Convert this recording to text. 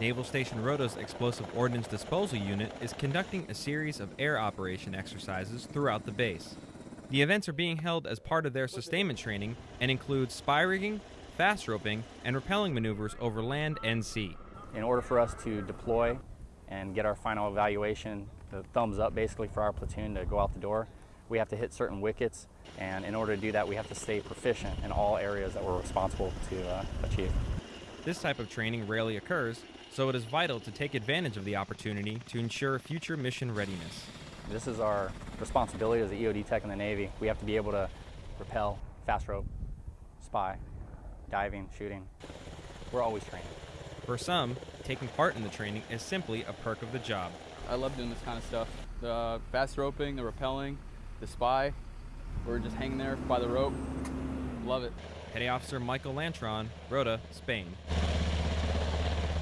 Naval Station Rota's Explosive Ordnance Disposal Unit is conducting a series of air operation exercises throughout the base. The events are being held as part of their sustainment training and include SPIE rigging, fast roping, and rappelling maneuvers over land and sea. In order for us to deploy and get our final evaluation, the thumbs up basically for our platoon to go out the door, we have to hit certain wickets, and in order to do that, we have to stay proficient in all areas that we're responsible to uh, achieve. This type of training rarely occurs, so it is vital to take advantage of the opportunity to ensure future mission readiness. This is our responsibility as a EOD tech in the Navy. We have to be able to rappel, fast rope, SPIE, diving, shooting. We're always training. For some, taking part in the training is simply a perk of the job. I love doing this kind of stuff. The fast roping, the rappelling, the SPIE. We're just hanging there by the rope. Love it. Petty Officer Michael Lantron, Rota, Spain.